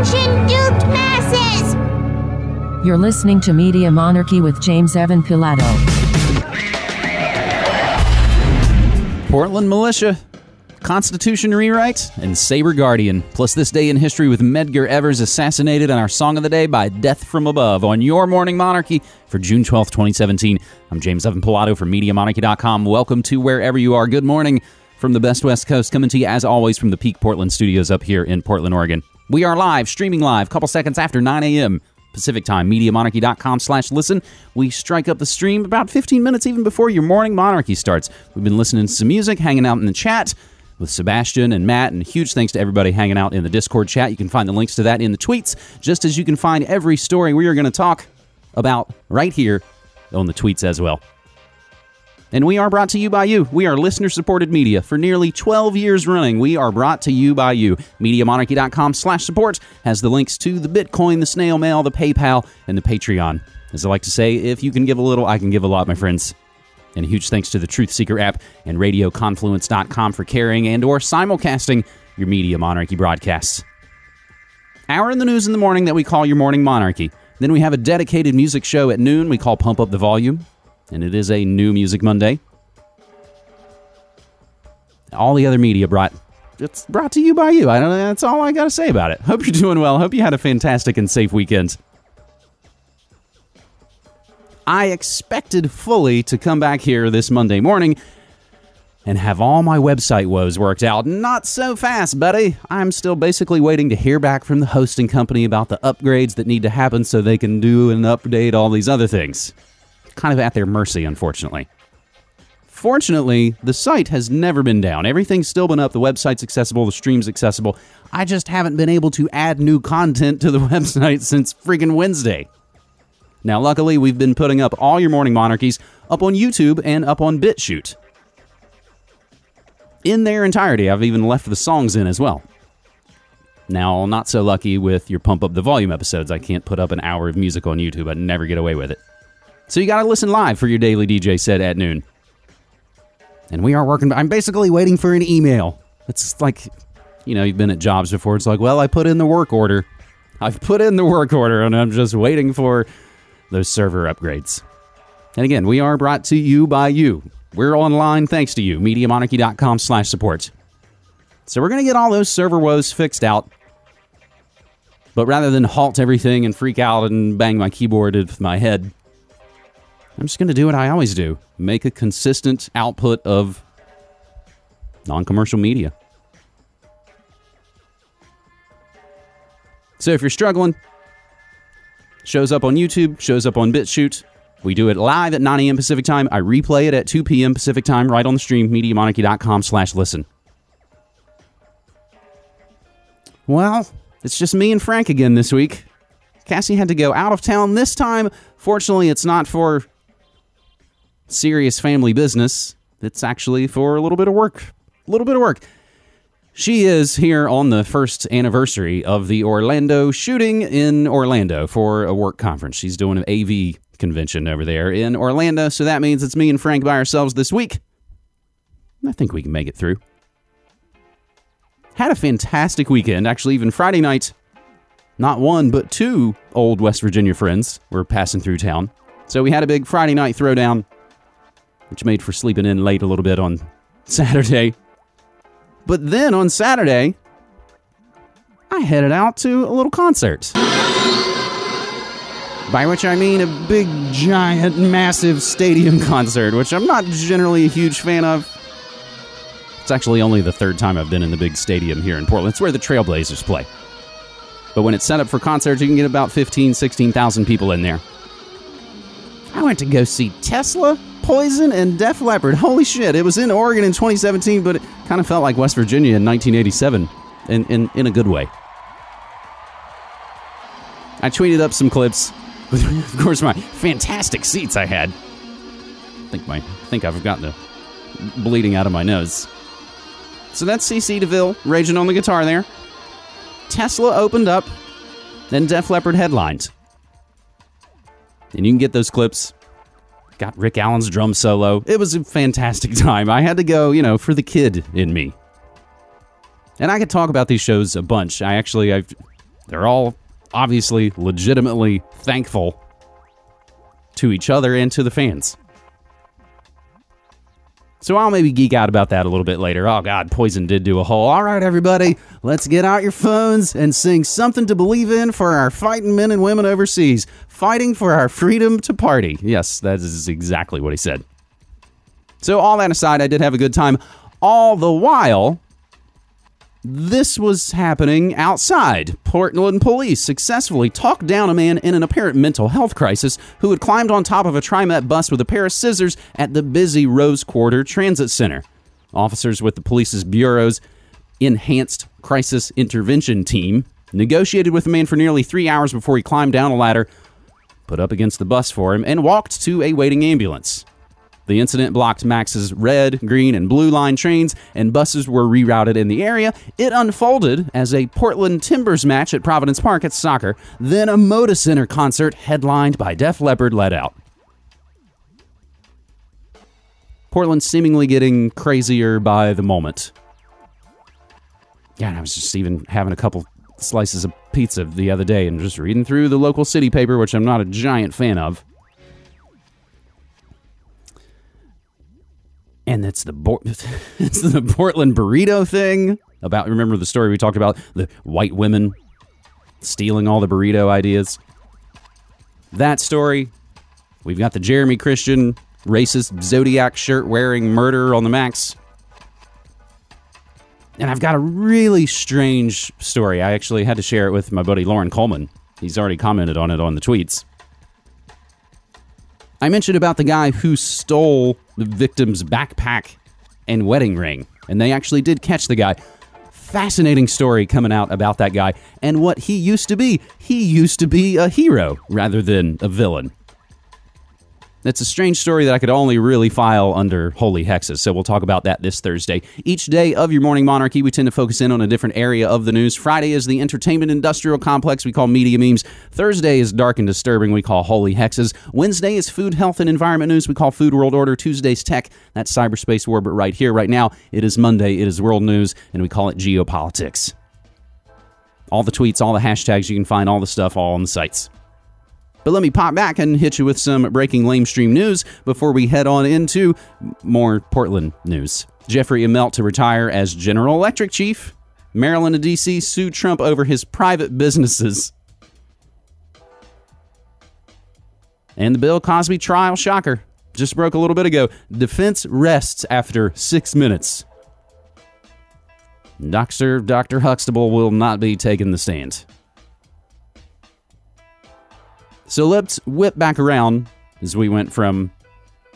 Attention, duped masses! You're listening to Media Monarchy with James Evan Pilato. Portland Militia, Constitution Rewrite, and Saber Guardian. Plus, this day in history with Medgar Evers assassinated and our song of the day by Death from Above on your Morning Monarchy for June 12th, 2017. I'm James Evan Pilato from MediaMonarchy.com. Welcome to wherever you are. Good morning from the best West Coast, coming to you as always from the Peak Portland studios up here in Portland, Oregon. We are live, streaming live, couple seconds after 9 a.m. Pacific Time, MediaMonarchy.com slash listen. We strike up the stream about 15 minutes even before your morning monarchy starts. We've been listening to some music, hanging out in the chat with Sebastian and Matt, and huge thanks to everybody hanging out in the Discord chat. You can find the links to that in the tweets, just as you can find every story we are going to talk about right here on the tweets as well. And we are brought to you by you. We are listener supported media for nearly 12 years running. We are brought to you by you. MediaMonarchy.com slash support has the links to the Bitcoin, the snail mail, the PayPal, and the Patreon. As I like to say, if you can give a little, I can give a lot, my friends. And a huge thanks to the Truth Seeker app and RadioConfluence.com for carrying and or simulcasting your Media Monarchy broadcasts. Hour in the news in the morning that we call your Morning Monarchy. Then we have a dedicated music show at noon we call Pump Up the Volume and it is a new Music Monday. All the other media brought it's brought to you by you. I don't know, that's all I got to say about it. Hope you're doing well. Hope you had a fantastic and safe weekend. I expected fully to come back here this Monday morning and have all my website woes worked out. Not so fast, buddy. I'm still basically waiting to hear back from the hosting company about the upgrades that need to happen so they can do and update all these other things kind of at their mercy, unfortunately. Fortunately, the site has never been down. Everything's still been up. The website's accessible, the stream's accessible. I just haven't been able to add new content to the website since freaking Wednesday. Now, luckily, we've been putting up all your morning monarchies up on YouTube and up on BitChute. In their entirety, I've even left the songs in as well. Now, not so lucky with your Pump Up the Volume episodes. I can't put up an hour of music on YouTube. I'd never get away with it. So you got to listen live for your daily DJ set at noon. And we are working. I'm basically waiting for an email. It's like, you know, you've been at jobs before. It's like, well, I put in the work order. I've put in the work order and I'm just waiting for those server upgrades. And again, we are brought to you by you. We're online thanks to you. MediaMonarchy.com slash support. So we're going to get all those server woes fixed out. But rather than halt everything and freak out and bang my keyboard with my head, I'm just going to do what I always do make a consistent output of non commercial media. So if you're struggling, shows up on YouTube, shows up on BitChute. We do it live at 9 a.m. Pacific time. I replay it at 2 p.m. Pacific time right on the stream, MediaMonarchy.com slash listen. Well, it's just me and Frank again this week. Cassie had to go out of town this time. Fortunately, it's not for serious family business. It's actually for a little bit of work. A little bit of work. She is here on the first anniversary of the Orlando shooting in Orlando for a work conference. She's doing an AV convention over there in Orlando, so that means it's me and Frank by ourselves this week. I think we can make it through. Had a fantastic weekend. Actually, even Friday night, not one, but two old West Virginia friends were passing through town. So we had a big Friday night throwdown which made for sleeping in late a little bit on Saturday. But then on Saturday, I headed out to a little concert. By which I mean a big, giant, massive stadium concert, which I'm not generally a huge fan of. It's actually only the third time I've been in the big stadium here in Portland. It's where the Trailblazers play. But when it's set up for concerts, you can get about 15, 16,000 people in there. I went to go see Tesla Poison and Def Leppard. Holy shit, it was in Oregon in 2017, but it kind of felt like West Virginia in 1987 in, in, in a good way. I tweeted up some clips with, of course, my fantastic seats I had. I think, my, I think I've gotten the bleeding out of my nose. So that's CC DeVille raging on the guitar there. Tesla opened up, then Def Leppard headlined. And you can get those clips got Rick Allen's drum solo. It was a fantastic time. I had to go, you know, for the kid in me. And I could talk about these shows a bunch. I actually, I've They're all obviously legitimately thankful to each other and to the fans. So I'll maybe geek out about that a little bit later. Oh God, Poison did do a whole. All right, everybody, let's get out your phones and sing something to believe in for our fighting men and women overseas, fighting for our freedom to party. Yes, that is exactly what he said. So all that aside, I did have a good time. All the while, this was happening outside. Portland police successfully talked down a man in an apparent mental health crisis who had climbed on top of a TriMet bus with a pair of scissors at the busy Rose Quarter Transit Center. Officers with the police's bureau's Enhanced Crisis Intervention Team negotiated with the man for nearly three hours before he climbed down a ladder, put up against the bus for him, and walked to a waiting ambulance. The incident blocked Max's red, green, and blue line trains, and buses were rerouted in the area. It unfolded as a Portland Timbers match at Providence Park at soccer, then a Moda Center concert headlined by Def Leppard let out. Portland seemingly getting crazier by the moment. Yeah, I was just even having a couple slices of pizza the other day and just reading through the local city paper, which I'm not a giant fan of. And it's the Bo- it's the Portland burrito thing about remember the story we talked about the white women stealing all the burrito ideas. That story. We've got the Jeremy Christian racist zodiac shirt wearing murderer on the max. And I've got a really strange story. I actually had to share it with my buddy Lauren Coleman. He's already commented on it on the tweets. I mentioned about the guy who stole the victim's backpack and wedding ring, and they actually did catch the guy. Fascinating story coming out about that guy and what he used to be. He used to be a hero rather than a villain. It's a strange story that I could only really file under holy hexes, so we'll talk about that this Thursday. Each day of your morning monarchy, we tend to focus in on a different area of the news. Friday is the entertainment industrial complex we call media memes. Thursday is dark and disturbing we call holy hexes. Wednesday is food, health, and environment news we call food world order. Tuesday's tech, that's cyberspace war, but right here, right now, it is Monday, it is world news, and we call it geopolitics. All the tweets, all the hashtags, you can find all the stuff all on the sites. But let me pop back and hit you with some breaking lamestream news before we head on into more Portland news. Jeffrey Immelt to retire as General Electric chief. Maryland and D.C. sued Trump over his private businesses. And the Bill Cosby trial shocker just broke a little bit ago. Defense rests after six minutes. Dr. Dr. Huxtable will not be taking the stand. So let's whip back around as we went from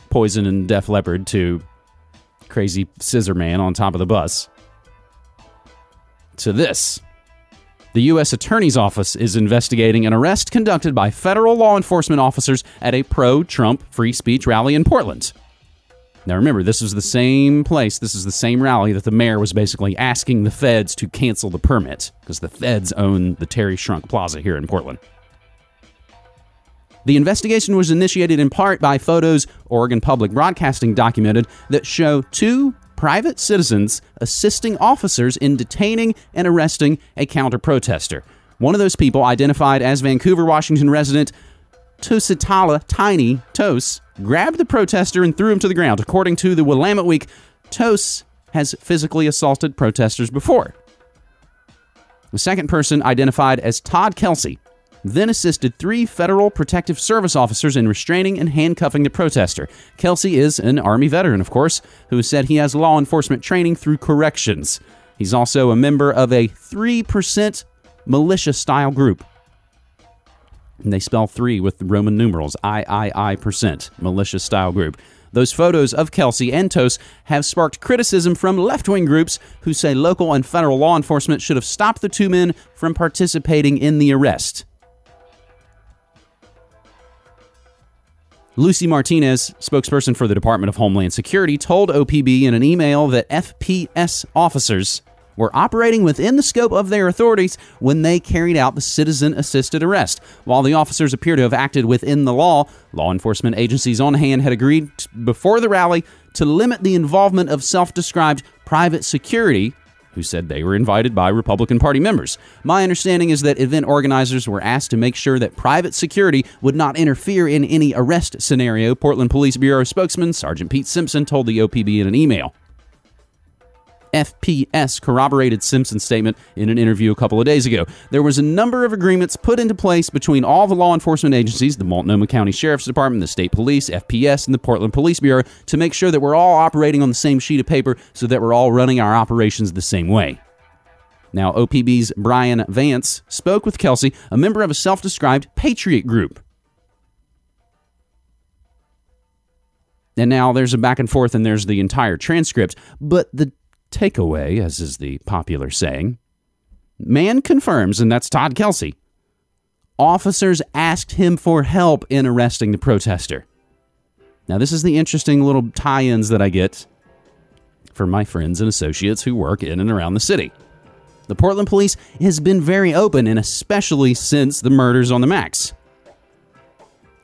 Poison and Def Leppard to Crazy Scissor Man on top of the bus to this. The U.S. Attorney's Office is investigating an arrest conducted by federal law enforcement officers at a pro Trump free speech rally in Portland. Now, remember, this is the same place, this is the same rally that the mayor was basically asking the feds to cancel the permit because the feds own the Terry Schrunk Plaza here in Portland. The investigation was initiated in part by photos Oregon Public Broadcasting documented that show two private citizens assisting officers in detaining and arresting a counter protester. One of those people, identified as Vancouver, Washington resident Tusitala Tiny Tos, grabbed the protester and threw him to the ground. According to the Willamette Week, Tos has physically assaulted protesters before. The second person, identified as Todd Kelsey, then assisted three federal protective service officers in restraining and handcuffing the protester. Kelsey is an Army veteran, of course, who said he has law enforcement training through corrections. He's also a member of a 3% militia style group. And they spell three with Roman numerals III percent, militia style group. Those photos of Kelsey and Tos have sparked criticism from left wing groups who say local and federal law enforcement should have stopped the two men from participating in the arrest. Lucy Martinez, spokesperson for the Department of Homeland Security, told OPB in an email that FPS officers were operating within the scope of their authorities when they carried out the citizen assisted arrest. While the officers appear to have acted within the law, law enforcement agencies on hand had agreed before the rally to limit the involvement of self described private security who said they were invited by Republican Party members. My understanding is that event organizers were asked to make sure that private security would not interfere in any arrest scenario, Portland Police Bureau spokesman Sergeant Pete Simpson told the OPB in an email. FPS corroborated Simpson's statement in an interview a couple of days ago. There was a number of agreements put into place between all the law enforcement agencies, the Multnomah County Sheriff's Department, the State Police, FPS, and the Portland Police Bureau, to make sure that we're all operating on the same sheet of paper so that we're all running our operations the same way. Now, OPB's Brian Vance spoke with Kelsey, a member of a self described patriot group. And now there's a back and forth, and there's the entire transcript. But the takeaway, as is the popular saying. Man confirms, and that's Todd Kelsey. Officers asked him for help in arresting the protester. Now, this is the interesting little tie ins that I get from my friends and associates who work in and around the city. The Portland police has been very open, and especially since the murders on the Max.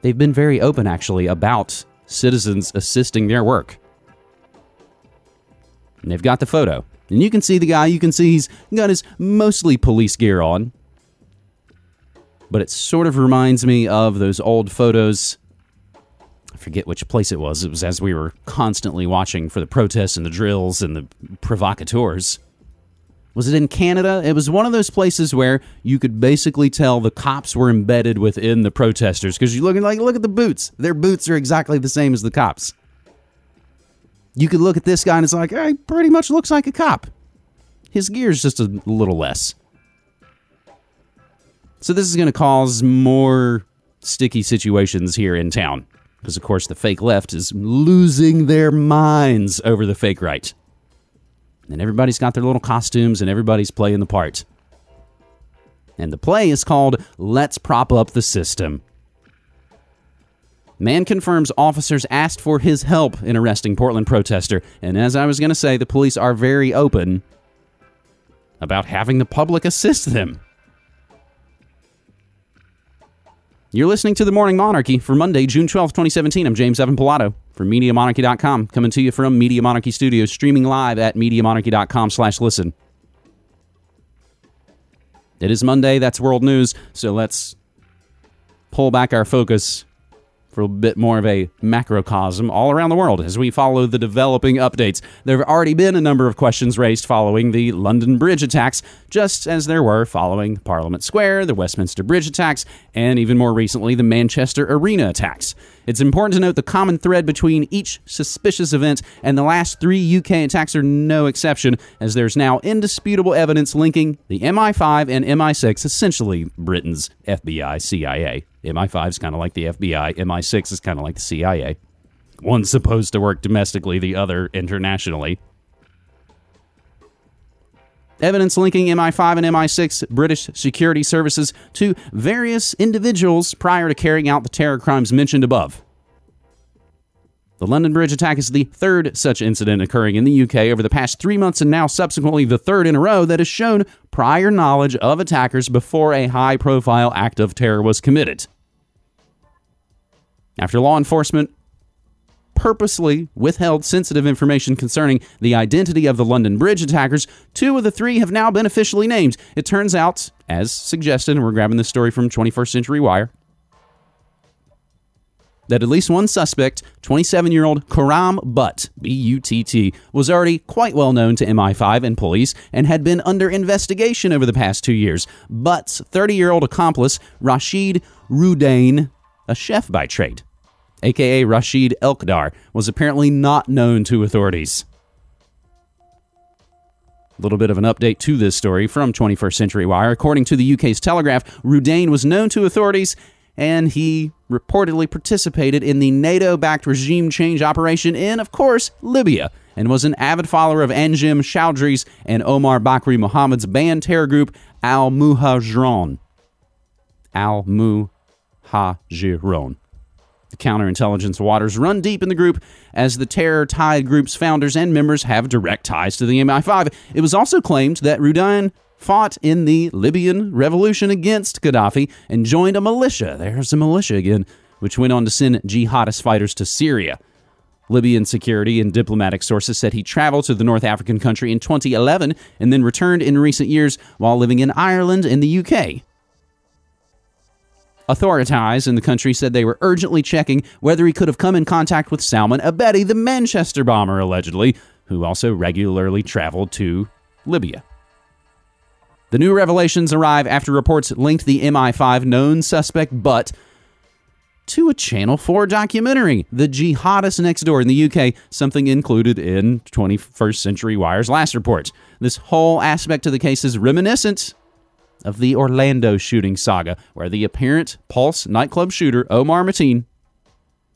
They've been very open, actually, about citizens assisting their work. And they've got the photo. And you can see the guy, you can see he's got his mostly police gear on. But it sort of reminds me of those old photos. I forget which place it was. It was as we were constantly watching for the protests and the drills and the provocateurs. Was it in Canada? It was one of those places where you could basically tell the cops were embedded within the protesters because you look like look at the boots. Their boots are exactly the same as the cops you could look at this guy and it's like, hey, pretty much looks like a cop. His gear's just a little less. So this is going to cause more sticky situations here in town. Because, of course, the fake left is losing their minds over the fake right. And everybody's got their little costumes and everybody's playing the part. And the play is called Let's Prop Up the System. Man confirms officers asked for his help in arresting Portland protester. And as I was going to say, the police are very open about having the public assist them. You're listening to The Morning Monarchy for Monday, June 12, 2017. I'm James Evan Pilato from MediaMonarchy.com, coming to you from Media Monarchy Studios, streaming live at MediaMonarchy.com slash listen. It is Monday, that's world news, so let's pull back our focus for a bit more of a macrocosm all around the world as we follow the developing updates. There have already been a number of questions raised following the London Bridge attacks, just as there were following Parliament Square, the Westminster Bridge attacks, and even more recently, the Manchester Arena attacks. It's important to note the common thread between each suspicious event, and the last three UK attacks are no exception, as there's now indisputable evidence linking the MI5 and MI6, essentially Britain's FBI CIA. MI5 is kind of like the FBI, MI6 is kind of like the CIA. One's supposed to work domestically, the other internationally. Evidence linking MI5 and MI6 British security services to various individuals prior to carrying out the terror crimes mentioned above. The London Bridge attack is the third such incident occurring in the UK over the past three months, and now subsequently the third in a row that has shown prior knowledge of attackers before a high profile act of terror was committed. After law enforcement purposely withheld sensitive information concerning the identity of the London Bridge attackers, two of the three have now been officially named. It turns out, as suggested, and we're grabbing this story from 21st Century Wire, that at least one suspect, 27 year old Khurram Butt, B U T T, was already quite well known to MI5 and police and had been under investigation over the past two years. Butt's 30 year old accomplice, Rashid Rudain, a chef by trade, aka Rashid Elkdar, was apparently not known to authorities. A little bit of an update to this story from 21st Century Wire. According to the UK's Telegraph, Rudain was known to authorities and he reportedly participated in the NATO backed regime change operation in, of course, Libya, and was an avid follower of Anjem Choudary's and Omar Bakri Mohammed's banned terror group Al Muhajirun. Al Muhajirun. The counterintelligence waters run deep in the group, as the terror tied group's founders and members have direct ties to the MI5. It was also claimed that Rudain fought in the Libyan revolution against Gaddafi and joined a militia. There's a militia again, which went on to send jihadist fighters to Syria. Libyan security and diplomatic sources said he traveled to the North African country in 2011 and then returned in recent years while living in Ireland and the UK. Authorities in the country said they were urgently checking whether he could have come in contact with Salman Abedi, the Manchester bomber, allegedly, who also regularly traveled to Libya. The new revelations arrive after reports linked the MI5 known suspect, but to a Channel 4 documentary, The Jihadist Next Door in the UK, something included in 21st Century Wire's last report. This whole aspect of the case is reminiscent of the Orlando shooting saga, where the apparent Pulse nightclub shooter, Omar Mateen,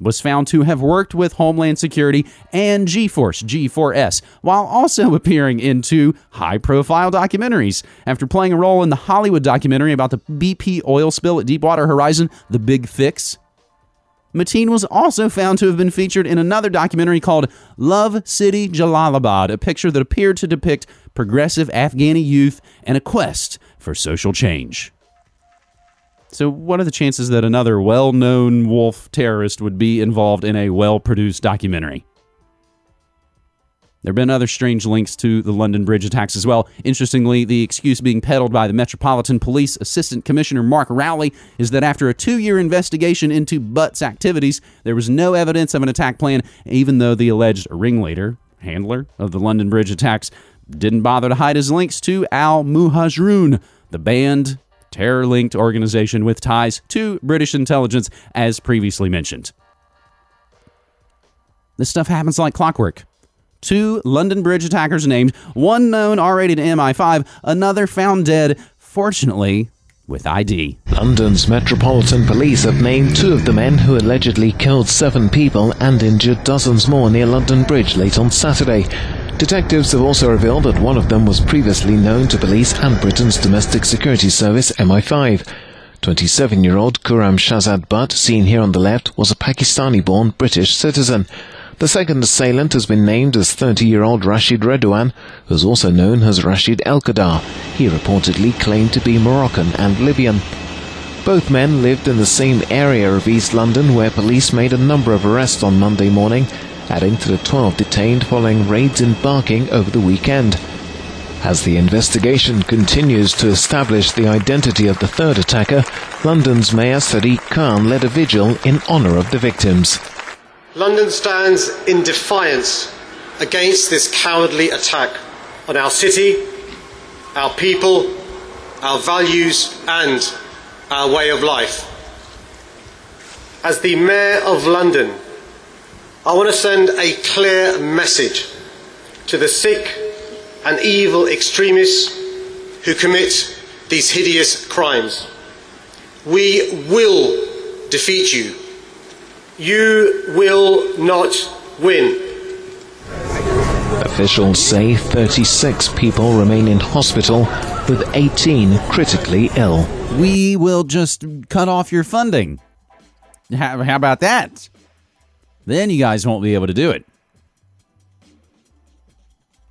was found to have worked with Homeland Security and G Force G4S, while also appearing in two high profile documentaries. After playing a role in the Hollywood documentary about the BP oil spill at Deepwater Horizon, The Big Fix, Mateen was also found to have been featured in another documentary called Love City Jalalabad, a picture that appeared to depict progressive Afghani youth and a quest for social change. So, what are the chances that another well known wolf terrorist would be involved in a well produced documentary? There have been other strange links to the London Bridge attacks as well. Interestingly, the excuse being peddled by the Metropolitan Police Assistant Commissioner Mark Rowley is that after a two year investigation into Butt's activities, there was no evidence of an attack plan, even though the alleged ringleader, handler of the London Bridge attacks, didn't bother to hide his links to Al Muhajirun, the banned terror linked organization with ties to British intelligence, as previously mentioned. This stuff happens like clockwork two London Bridge attackers named, one known already to MI5, another found dead, fortunately, with ID. London's Metropolitan Police have named two of the men who allegedly killed seven people and injured dozens more near London Bridge late on Saturday. Detectives have also revealed that one of them was previously known to police and Britain's domestic security service MI5. 27 year old Khurram Shahzad Butt, seen here on the left, was a Pakistani born British citizen. The second assailant has been named as 30-year-old Rashid Redouane, who is also known as Rashid El Qadar. He reportedly claimed to be Moroccan and Libyan. Both men lived in the same area of East London where police made a number of arrests on Monday morning, adding to the 12 detained following raids in Barking over the weekend. As the investigation continues to establish the identity of the third attacker, London's Mayor Sadiq Khan led a vigil in honour of the victims. London stands in defiance against this cowardly attack on our city, our people, our values, and our way of life. As the Mayor of London, I want to send a clear message to the sick and evil extremists who commit these hideous crimes. We will defeat you you will not win. Officials say 36 people remain in hospital, with 18 critically ill. We will just cut off your funding. How, how about that? Then you guys won't be able to do it.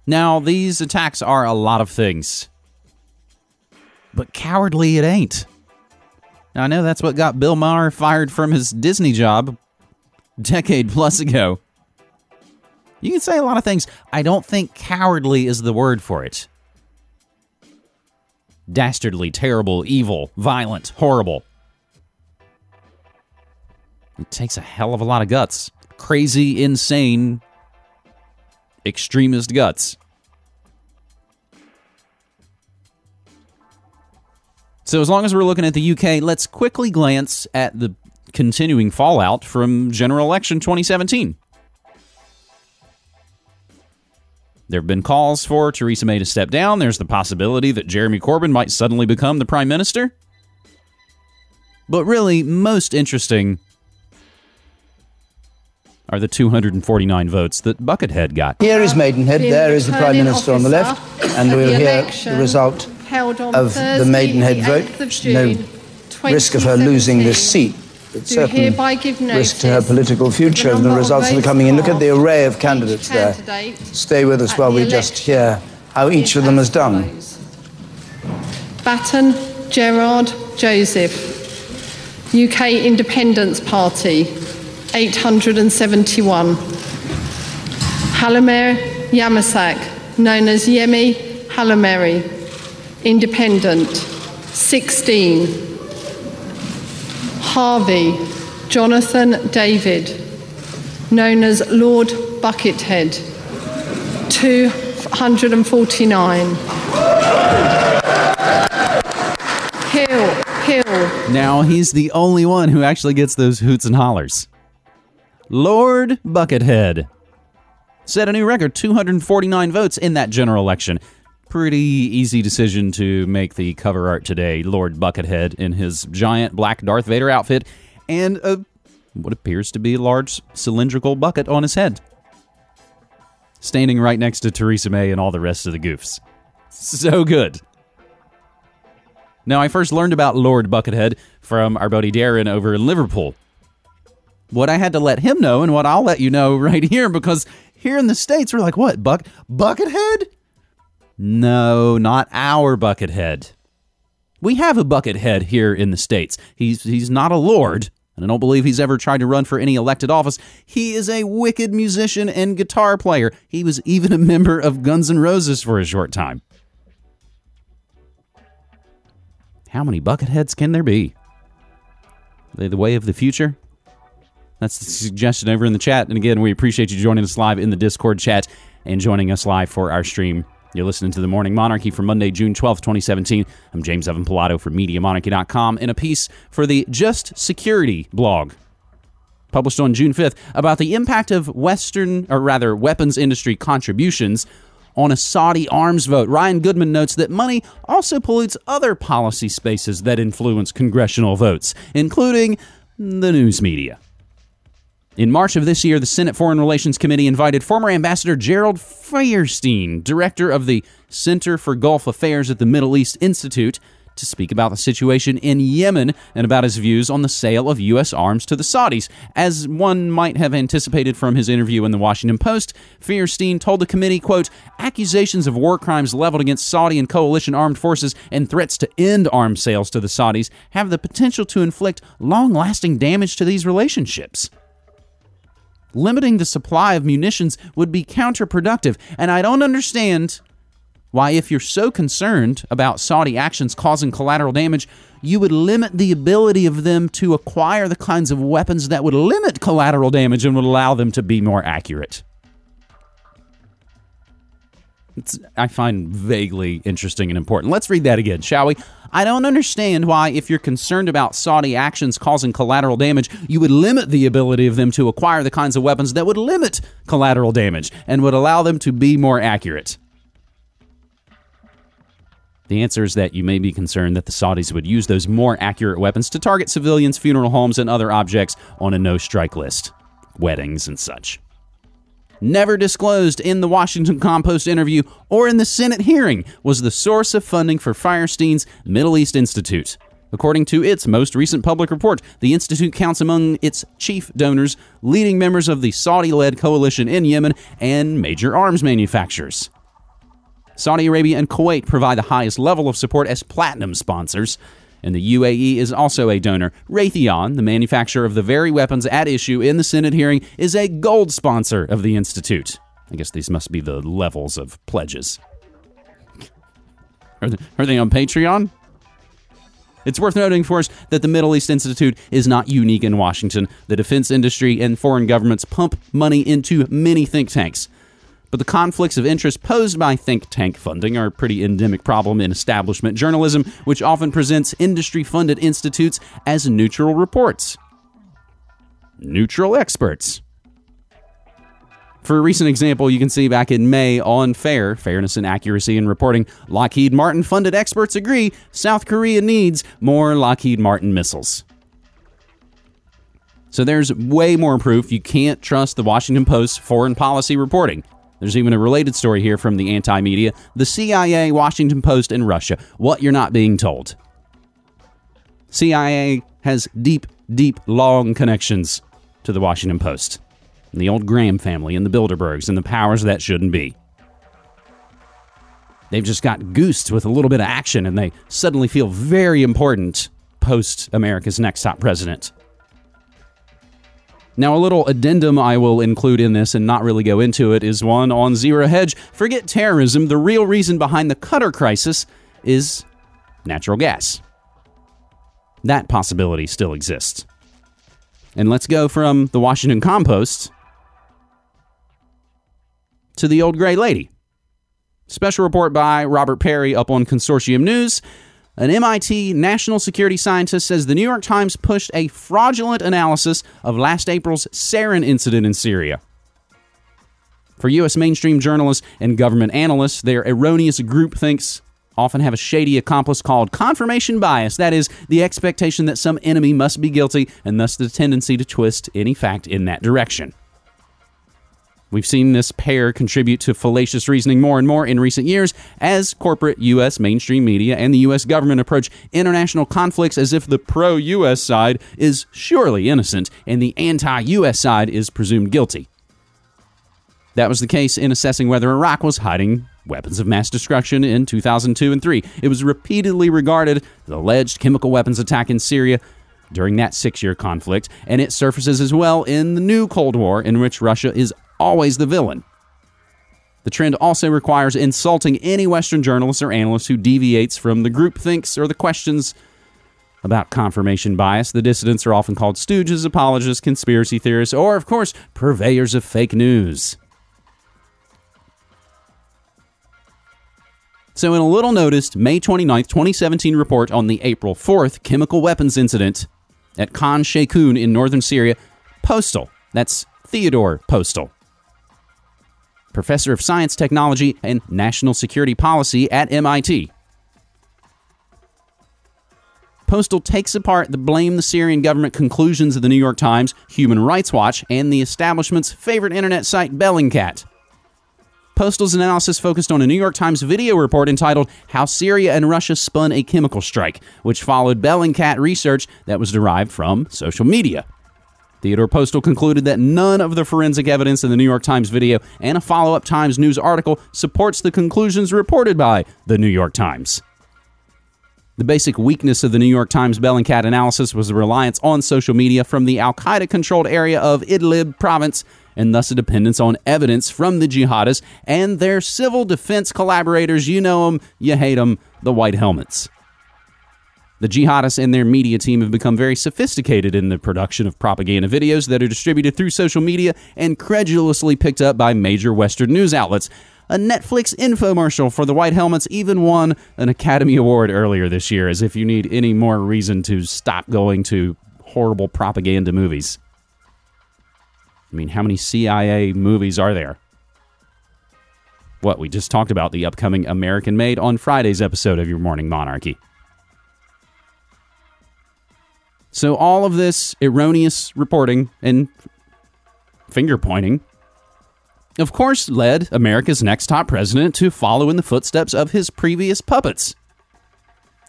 Now, these attacks are a lot of things. But cowardly it ain't. Now, I know that's what got Bill Maher fired from his Disney job decade plus ago. You can say a lot of things. I don't think cowardly is the word for it. Dastardly, terrible, evil, violent, horrible. It takes a hell of a lot of guts. Crazy, insane, extremist guts. So, as long as we're looking at the UK, let's quickly glance at the continuing fallout from general election 2017. There have been calls for Theresa May to step down. There's the possibility that Jeremy Corbyn might suddenly become the prime minister. But really, most interesting are the 249 votes that Buckethead got. Here is Maidenhead, there is the Prime Minister on the left, and we'll hear the result of the Maidenhead vote. No risk of her losing this seat but certain risk to her political future and the results that are coming in. Look at the array of candidates there. Stay with us while we just hear how each of them has done. Batten, Gerard, Joseph. UK Independence Party, 871. Hallamer Yamasak, known as Yemi Hallameri, Independent, 16. Harvey Jonathan David, known as Lord Buckethead, 249. Hill, Hill. Now he's the only one who actually gets those hoots and hollers. Lord Buckethead set a new record 249 votes in that general election. Pretty easy decision to make the cover art today. Lord Buckethead in his giant black Darth Vader outfit and a, what appears to be a large cylindrical bucket on his head. Standing right next to Theresa May and all the rest of the goofs. So good. Now, I first learned about Lord Buckethead from our buddy Darren over in Liverpool. What I had to let him know, and what I'll let you know right here, because here in the States, we're like, what, Buck Buckethead? No, not our Buckethead. We have a Buckethead here in the States. He's he's not a lord, and I don't believe he's ever tried to run for any elected office. He is a wicked musician and guitar player. He was even a member of Guns N' Roses for a short time. How many Bucketheads can there be? Are they the way of the future? That's the suggestion over in the chat. And again, we appreciate you joining us live in the Discord chat and joining us live for our stream. You're listening to The Morning Monarchy for Monday, June 12th, 2017. I'm James Evan Pilato from MediaMonarchy.com in a piece for the Just Security blog published on June 5th about the impact of Western, or rather, weapons industry contributions on a Saudi arms vote. Ryan Goodman notes that money also pollutes other policy spaces that influence congressional votes, including the news media. In March of this year, the Senate Foreign Relations Committee invited former Ambassador Gerald Feierstein, director of the Center for Gulf Affairs at the Middle East Institute, to speak about the situation in Yemen and about his views on the sale of U.S. arms to the Saudis. As one might have anticipated from his interview in the Washington Post, Feierstein told the committee, quote, accusations of war crimes leveled against Saudi and coalition armed forces and threats to end arms sales to the Saudis have the potential to inflict long-lasting damage to these relationships limiting the supply of munitions would be counterproductive. And I don't understand why, if you're so concerned about Saudi actions causing collateral damage, you would limit the ability of them to acquire the kinds of weapons that would limit collateral damage and would allow them to be more accurate. It's, I find vaguely interesting and important. Let's read that again, shall we? I don't understand why, if you're concerned about Saudi actions causing collateral damage, you would limit the ability of them to acquire the kinds of weapons that would limit collateral damage and would allow them to be more accurate. The answer is that you may be concerned that the Saudis would use those more accurate weapons to target civilians, funeral homes, and other objects on a no strike list, weddings and such. Never disclosed in the Washington Compost interview or in the Senate hearing was the source of funding for Feierstein's Middle East Institute. According to its most recent public report, the Institute counts among its chief donors leading members of the Saudi led coalition in Yemen and major arms manufacturers. Saudi Arabia and Kuwait provide the highest level of support as platinum sponsors, and the UAE is also a donor. Raytheon, the manufacturer of the very weapons at issue in the Senate hearing, is a gold sponsor of the Institute. I guess these must be the levels of pledges. Are they, are they on Patreon? It's worth noting, for us, that the Middle East Institute is not unique in Washington. The defense industry and foreign governments pump money into many think tanks. But the conflicts of interest posed by think tank funding are a pretty endemic problem in establishment journalism, which often presents industry funded institutes as neutral reports. Neutral experts. For a recent example, you can see back in May on FAIR, Fairness and Accuracy in Reporting, Lockheed Martin funded experts agree South Korea needs more Lockheed Martin missiles. So there's way more proof you can't trust the Washington Post's foreign policy reporting. There's even a related story here from the anti media the CIA, Washington Post, and Russia. What you're not being told. CIA has deep, deep, long connections to the Washington Post, and the old Graham family, and the Bilderbergs, and the powers that shouldn't be. They've just got goosed with a little bit of action, and they suddenly feel very important post America's next top president. Now, a little addendum I will include in this and not really go into it is one on Zero Hedge. Forget terrorism. The real reason behind the Qatar crisis is natural gas. That possibility still exists. And let's go from the Washington Compost to the old gray lady. Special report by Robert Parry up on Consortium News. An MIT national security scientist says the New York Times pushed a fraudulent analysis of last April's sarin incident in Syria. For U.S. mainstream journalists and government analysts, their erroneous group thinks often have a shady accomplice called confirmation bias. That is, the expectation that some enemy must be guilty, and thus the tendency to twist any fact in that direction. We've seen this pair contribute to fallacious reasoning more and more in recent years as corporate U.S. mainstream media and the U.S. government approach international conflicts as if the pro U.S. side is surely innocent and the anti U.S. side is presumed guilty. That was the case in assessing whether Iraq was hiding weapons of mass destruction in 2002 and 3. It was repeatedly regarded the alleged chemical weapons attack in Syria during that six year conflict, and it surfaces as well in the new Cold War, in which Russia is always the villain. The trend also requires insulting any Western journalist or analyst who deviates from the groupthinks or the questions about confirmation bias. The dissidents are often called stooges, apologists, conspiracy theorists, or, of course, purveyors of fake news. So, in a little noticed May 29, 2017 report on the April 4th chemical weapons incident at Khan Sheikhoun in northern Syria, Postol, that's Theodore Postol, professor of science, technology, and national security policy at MIT. Postol takes apart the blame the Syrian government conclusions of the New York Times, Human Rights Watch, and the establishment's favorite internet site, Bellingcat. Postol's analysis focused on a New York Times video report entitled How Syria and Russia Spun a Chemical Strike, which followed Bellingcat research that was derived from social media. Theodore Postol concluded that none of the forensic evidence in the New York Times video and a follow up Times News article supports the conclusions reported by the New York Times. The basic weakness of the New York Times Bellingcat analysis was the reliance on social media from the Al Qaeda controlled area of Idlib province and thus a dependence on evidence from the jihadists and their civil defense collaborators. You know them, you hate them, the White Helmets. The jihadists and their media team have become very sophisticated in the production of propaganda videos that are distributed through social media and credulously picked up by major Western news outlets. A Netflix infomercial for the White Helmets even won an Academy Award earlier this year, as if you need any more reason to stop going to horrible propaganda movies. I mean, how many CIA movies are there? What, we just talked about the upcoming American Made on Friday's episode of Your Morning Monarchy. So, all of this erroneous reporting and finger pointing, of course, led America's next top president to follow in the footsteps of his previous puppets.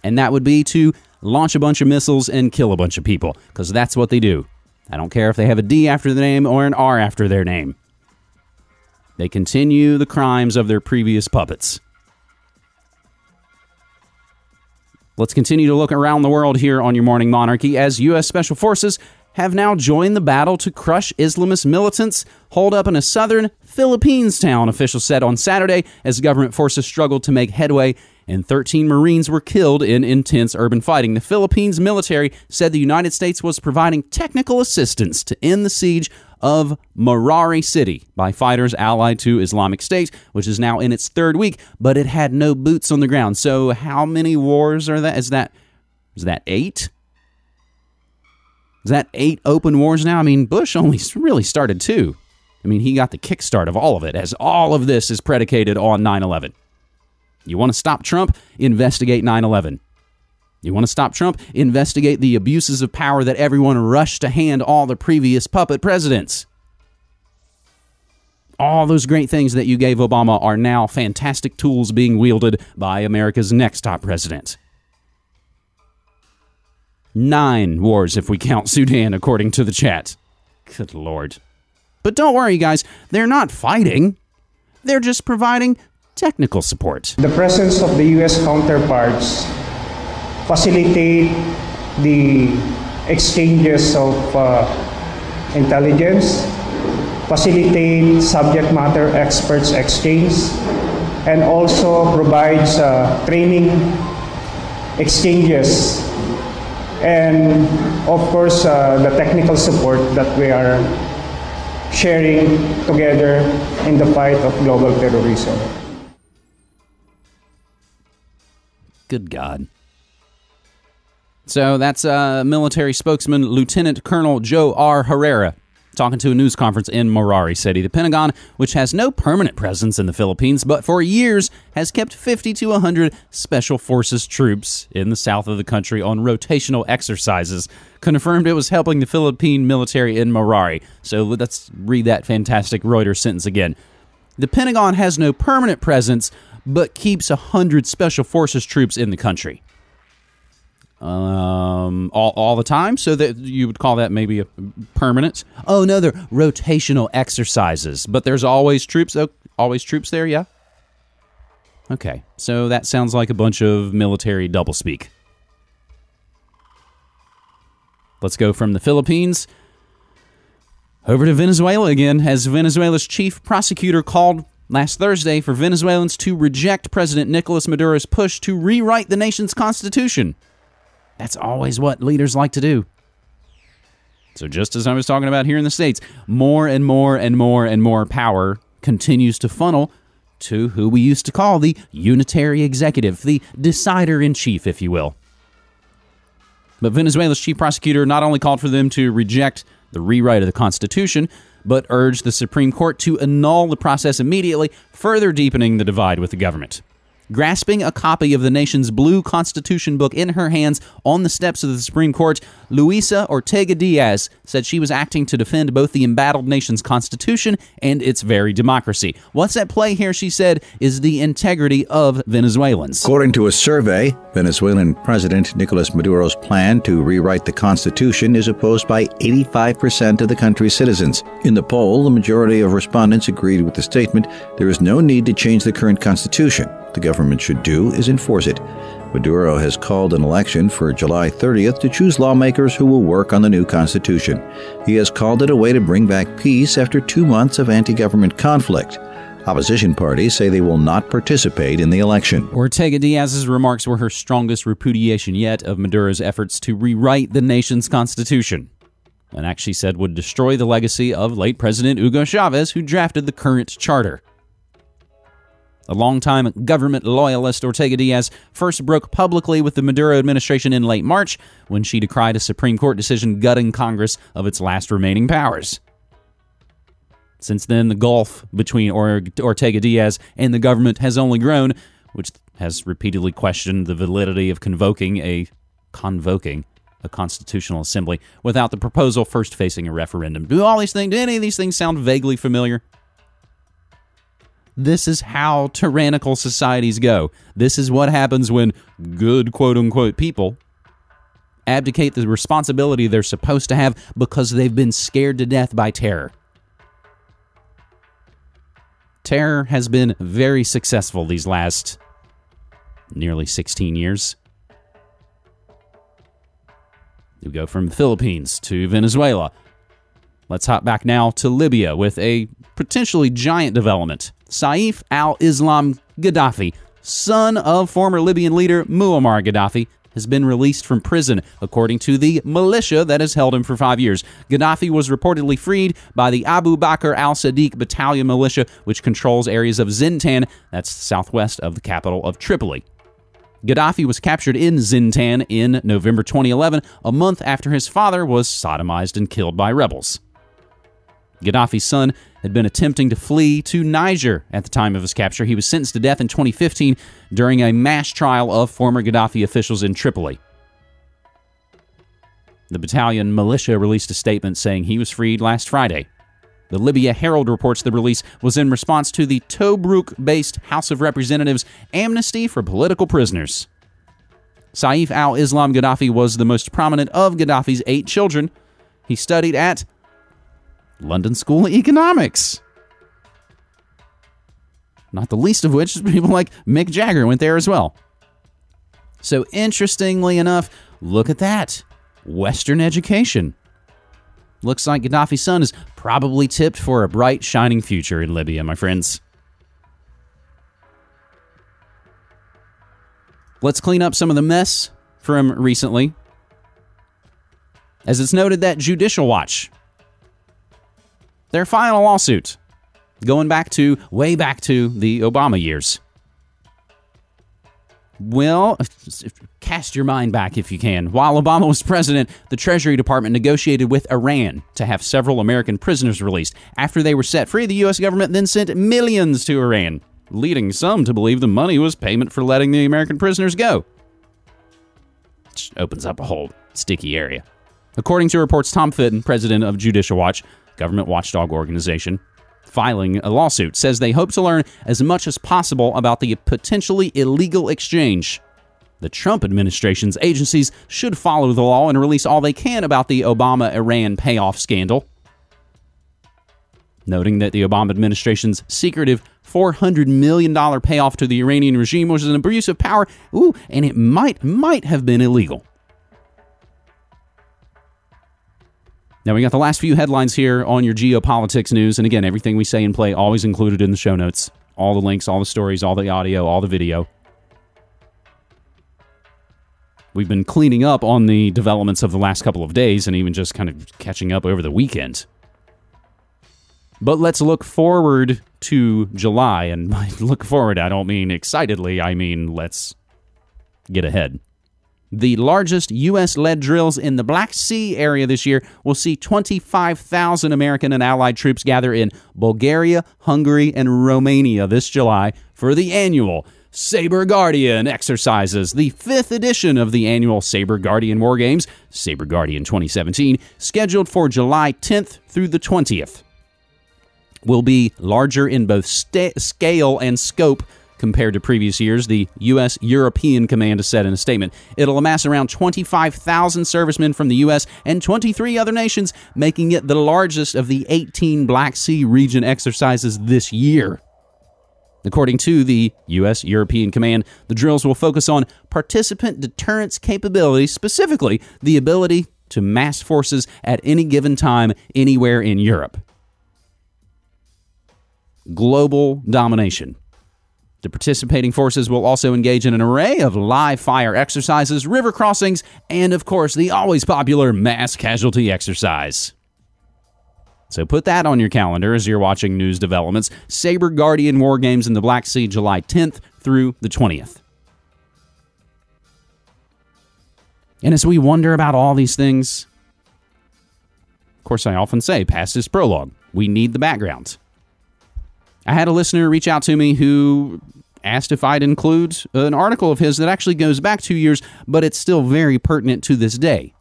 And that would be to launch a bunch of missiles and kill a bunch of people, because that's what they do. I don't care if they have a D after the name or an R after their name. They continue the crimes of their previous puppets. Let's continue to look around the world here on your Morning Monarchy as U.S. Special Forces have now joined the battle to crush Islamist militants holed up in a southern Philippines town, officials said on Saturday, as government forces struggled to make headway and 13 Marines were killed in intense urban fighting. The Philippines military said the United States was providing technical assistance to end the siege of Marawi City by fighters allied to Islamic State, which is now in its third week, but it had no boots on the ground. So how many wars are that? Is that is that 8? Is that 8 open wars now? I mean, Bush only really started 2. I mean, he got the kickstart of all of it as all of this is predicated on 9/11. You want to stop Trump? Investigate 9 11. You want to stop Trump? Investigate the abuses of power that everyone rushed to hand all the previous puppet presidents. All those great things that you gave Obama are now fantastic tools being wielded by America's next top president. Nine wars if we count Sudan, according to the chat. Good lord. But don't worry, guys, they're not fighting. They're just providing technical support. The presence of the U.S. counterparts facilitate the exchanges of uh, intelligence, facilitate subject matter experts exchange, and also provides uh, training exchanges and of course uh, the technical support that we are sharing together in the fight of global terrorism. Good God. So that's uh, military spokesman Lieutenant Colonel Jo-Ar Herrera talking to a news conference in Marawi City. The Pentagon, which has no permanent presence in the Philippines, but for years has kept 50 to 100 Special Forces troops in the south of the country on rotational exercises, confirmed it was helping the Philippine military in Marari. So let's read that fantastic Reuters sentence again. The Pentagon has no permanent presence, but keeps 100 Special Forces troops in the country um, all, all the time. So that you would call that maybe a permanent. Oh no, they're rotational exercises, but there's always troops. Oh, always troops there. Yeah. Okay, so that sounds like a bunch of military doublespeak. Let's go from the Philippines over to Venezuela again, as Venezuela's chief prosecutor called last Thursday for Venezuelans to reject President Nicolas Maduro's push to rewrite the nation's constitution. That's always what leaders like to do. So, just as I was talking about here in the States, more and more and more and more power continues to funnel to who we used to call the unitary executive, the decider in chief, if you will. But Venezuela's chief prosecutor not only called for them to reject the rewrite of the Constitution, but urged the Supreme Court to annul the process immediately, further deepening the divide with the government. Grasping a copy of the nation's blue constitution book in her hands on the steps of the Supreme Court, Luisa Ortega Diaz said she was acting to defend both the embattled nation's constitution and its very democracy. What's at play here, she said, is the integrity of Venezuelans. According to a survey, Venezuelan President Nicolas Maduro's plan to rewrite the constitution is opposed by 85% of the country's citizens. In the poll, the majority of respondents agreed with the statement there is no need to change the current constitution the government should do is enforce it. Maduro has called an election for July 30th to choose lawmakers who will work on the new constitution. He has called it a way to bring back peace after two months of anti government conflict. Opposition parties say they will not participate in the election. Ortega Diaz's remarks were her strongest repudiation yet of Maduro's efforts to rewrite the nation's constitution. An act she said would destroy the legacy of late President Hugo Chavez, who drafted the current charter. A longtime government loyalist, Ortega Diaz first broke publicly with the Maduro administration in late March when she decried a Supreme Court decision gutting Congress of its last remaining powers. Since then, the gulf between Ortega Diaz and the government has only grown, which has repeatedly questioned the validity of convoking a convoking a constitutional assembly without the proposal first facing a referendum. Do all these things, do any of these things sound vaguely familiar? This is how tyrannical societies go. This is what happens when good quote unquote people abdicate the responsibility they're supposed to have because they've been scared to death by terror. Terror has been very successful these last nearly 16 years. We go from the Philippines to Venezuela. Let's hop back now to Libya with a potentially giant development. Saif al Islam Gaddafi, son of former Libyan leader Muammar Gaddafi, has been released from prison, according to the militia that has held him for five years. Gaddafi was reportedly freed by the Abu Bakr al Sadiq battalion militia, which controls areas of Zintan, that's southwest of the capital of Tripoli. Gaddafi was captured in Zintan in November 2011, a month after his father was sodomized and killed by rebels. Gaddafi's son had been attempting to flee to Niger at the time of his capture. He was sentenced to death in 2015 during a mass trial of former Gaddafi officials in Tripoli. The battalion militia released a statement saying he was freed last Friday. The Libya Herald reports the release was in response to the Tobruk based House of Representatives amnesty for political prisoners. Saif al Islam Gaddafi was the most prominent of Gaddafi's eight children. He studied at London School of Economics. Not the least of which is people like Mick Jagger went there as well. So, interestingly enough, look at that Western education. Looks like Gaddafi's son is probably tipped for a bright, shining future in Libya, my friends. Let's clean up some of the mess from recently. As it's noted that Judicial Watch, their final lawsuit, going back to way back to the Obama years. Well, cast your mind back if you can. While Obama was president, the Treasury Department negotiated with Iran to have several American prisoners released. After they were set free, the U.S. government then sent millions to Iran leading some to believe the money was payment for letting the American prisoners go. Which opens up a whole sticky area. According to reports, Tom Fitton, president of Judicial Watch, government watchdog organization, filing a lawsuit, says they hope to learn as much as possible about the potentially illegal exchange. The Trump administration's agencies should follow the law and release all they can about the Obama Iran payoff scandal noting that the Obama administration's secretive $400 million payoff to the Iranian regime was an abuse of power, ooh, and it might, might have been illegal. Now, we got the last few headlines here on your geopolitics news. And again, everything we say and play always included in the show notes. All the links, all the stories, all the audio, all the video. We've been cleaning up on the developments of the last couple of days and even just kind of catching up over the weekend. But let's look forward to July. And by look forward, I don't mean excitedly, I mean let's get ahead. The largest U.S. led drills in the Black Sea area this year will see 25,000 American and Allied troops gather in Bulgaria, Hungary, and Romania this July for the annual Saber Guardian exercises, the fifth edition of the annual Saber Guardian War Games, Saber Guardian 2017, scheduled for July 10th through the 20th will be larger in both scale and scope compared to previous years, the U.S. European Command said in a statement. It'll amass around 25,000 servicemen from the U.S. and 23 other nations, making it the largest of the 18 Black Sea region exercises this year. According to the U.S. European Command, the drills will focus on participant deterrence capabilities, specifically the ability to mass forces at any given time anywhere in Europe global domination. The participating forces will also engage in an array of live fire exercises, river crossings, and of course, the always popular mass casualty exercise. So put that on your calendar as you're watching news developments. Saber Guardian War Games in the Black Sea, July 10th through the 20th. And as we wonder about all these things, of course, I often say, past is prologue. We need the background. I had a listener reach out to me who asked if I'd include an article of his that actually goes back two years, but it's still very pertinent to this day.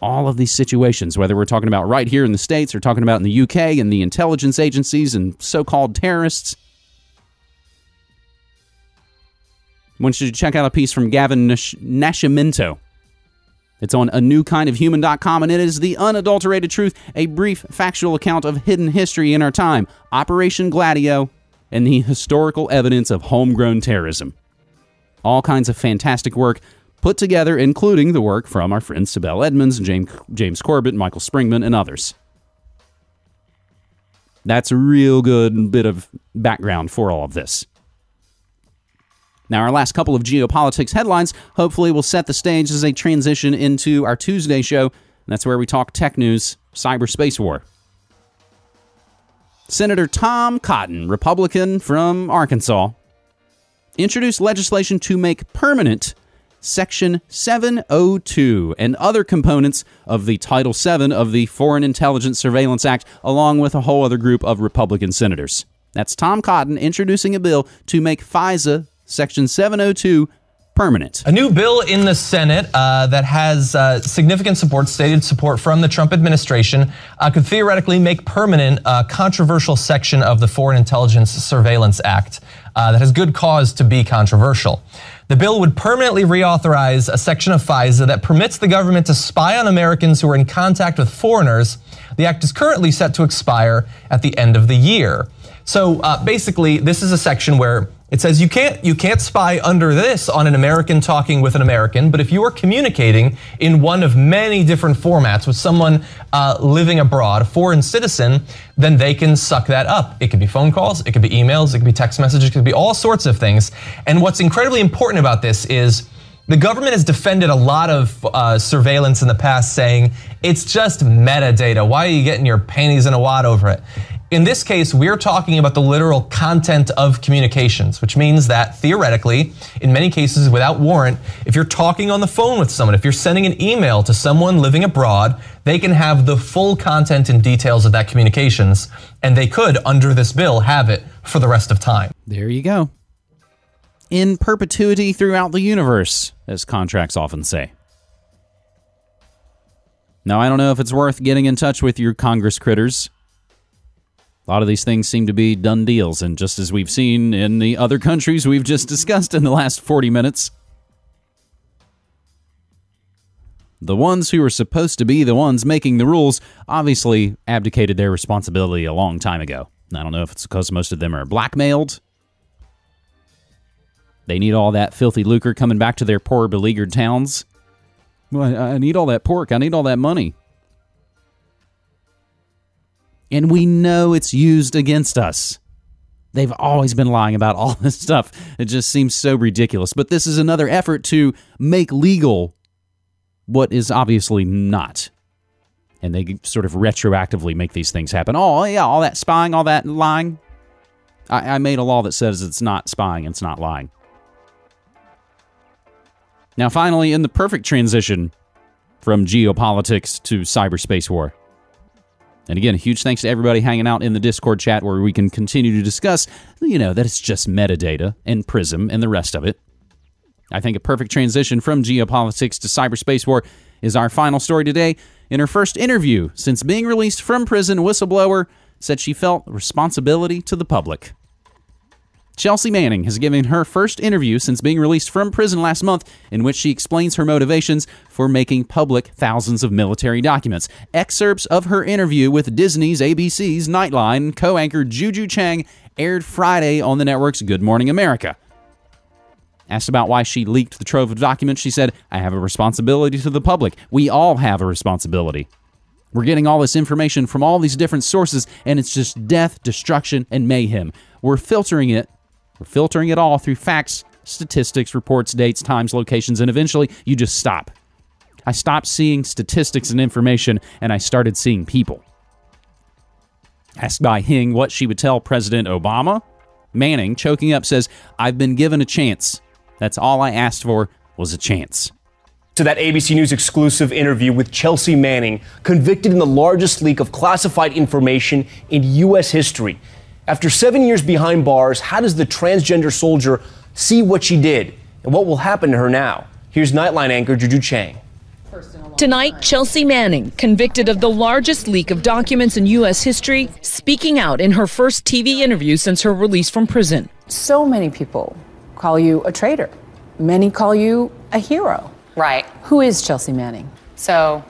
All of these situations, whether we're talking about right here in the States or talking about in the UK and the intelligence agencies and so called terrorists. I want you to check out a piece from Gavin Nash- Nascimento it's on a new kind of human.com and it is the unadulterated truth, a brief factual account of hidden history in our time, Operation Gladio, and the historical evidence of homegrown terrorism. All kinds of fantastic work put together, including the work from our friends Sibel Edmonds, James, James Corbett, Michael Springman, and others. That's a real good bit of background for all of this. Now, our last couple of geopolitics headlines hopefully will set the stage as a transition into our Tuesday show. that's where we talk tech news, cyberspace war. Senator Tom Cotton, Republican from Arkansas, introduced legislation to make permanent Section 702 and other components of the Title VII of the Foreign Intelligence Surveillance Act, along with a whole other group of Republican senators. That's Tom Cotton introducing a bill to make FISA Section 702 permanent. A new bill in the Senate uh, that has uh, significant support, stated support from the Trump administration, uh, could theoretically make permanent a controversial section of the Foreign Intelligence Surveillance Act uh, that has good cause to be controversial. The bill would permanently reauthorize a section of FISA that permits the government to spy on Americans who are in contact with foreigners. The act is currently set to expire at the end of the year. So uh, basically, this is a section where It says you can't you can't spy under this on an American talking with an American, but if you are communicating in one of many different formats with someone uh, living abroad, a foreign citizen, then they can suck that up. It could be phone calls, it could be emails, it could be text messages, it could be all sorts of things. And what's incredibly important about this is the government has defended a lot of uh, surveillance in the past, saying it's just metadata. Why are you getting your panties in a wad over it? In this case, we're talking about the literal content of communications, which means that theoretically, in many cases without warrant, if you're talking on the phone with someone, if you're sending an email to someone living abroad, they can have the full content and details of that communications, and they could, under this bill, have it for the rest of time. There you go. In perpetuity throughout the universe, as contracts often say. Now, I don't know if it's worth getting in touch with your Congress critters a lot of these things seem to be done deals, and just as we've seen in the other countries we've just discussed in the last 40 minutes, the ones who are supposed to be the ones making the rules obviously abdicated their responsibility a long time ago. I don't know if it's because most of them are blackmailed. They need all that filthy lucre coming back to their poor, beleaguered towns. Well, I need all that pork. I need all that money and we know it's used against us. They've always been lying about all this stuff. It just seems so ridiculous. But this is another effort to make legal what is obviously not. And they sort of retroactively make these things happen. Oh, yeah, all that spying, all that lying. I, I made a law that says it's not spying, it's not lying. Now, finally, in the perfect transition from geopolitics to cyberspace war. And again, huge thanks to everybody hanging out in the Discord chat where we can continue to discuss, you know, that it's just metadata and Prism and the rest of it. I think a perfect transition from geopolitics to cyberspace war is our final story today. In her first interview since being released from prison, whistleblower said she felt responsibility to the public. Chelsea Manning has given her first interview since being released from prison last month, in which she explains her motivations for making public thousands of military documents. Excerpts of her interview with Disney's ABC's Nightline co anchor Juju Chang aired Friday on the network's Good Morning America. Asked about why she leaked the trove of documents, she said, I have a responsibility to the public. We all have a responsibility. We're getting all this information from all these different sources, and it's just death, destruction, and mayhem. We're filtering it we're filtering it all through facts, statistics, reports, dates, times, locations, and eventually you just stop. I stopped seeing statistics and information and I started seeing people. Asked by Hing what she would tell President Obama, Manning, choking up, says, I've been given a chance. That's all I asked for was a chance. To that ABC News exclusive interview with Chelsea Manning, convicted in the largest leak of classified information in U.S. history. After seven years behind bars, how does the transgender soldier see what she did? And what will happen to her now? Here's Nightline anchor Juju Chang. Tonight, Chelsea Manning, convicted of the largest leak of documents in U.S. history, speaking out in her first TV interview since her release from prison. So many people call you a traitor. Many call you a hero. Right. Who is Chelsea Manning? So,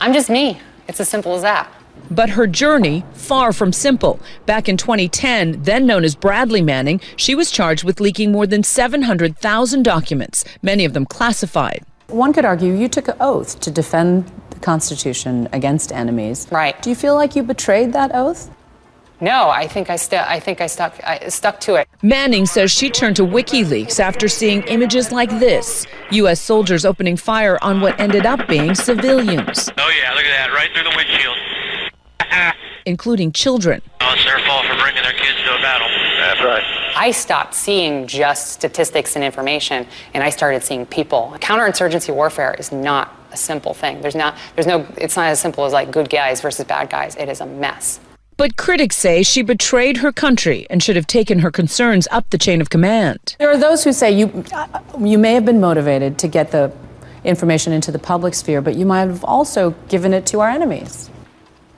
I'm just me. It's as simple as that. But her journey, far from simple. Back in 2010, then known as Bradley Manning, she was charged with leaking more than 700,000 documents, many of them classified. One could argue you took an oath to defend the Constitution against enemies. Right. Do you feel like you betrayed that oath? No, I think I, st- I think I stuck I stuck to it. Manning says she turned to WikiLeaks after seeing images like this: U.S. soldiers opening fire on what ended up being civilians. Oh yeah, look at that, right through the windshield. Including children. Oh, it's their fault for bringing their kids to a battle. That's right. I stopped seeing just statistics and information, and I started seeing people. Counterinsurgency warfare is not a simple thing. There's not, there's no, it's not as simple as like good guys versus bad guys. It is a mess. But critics say she betrayed her country and should have taken her concerns up the chain of command. There are those who say you, you may have been motivated to get the information into the public sphere, but you might have also given it to our enemies.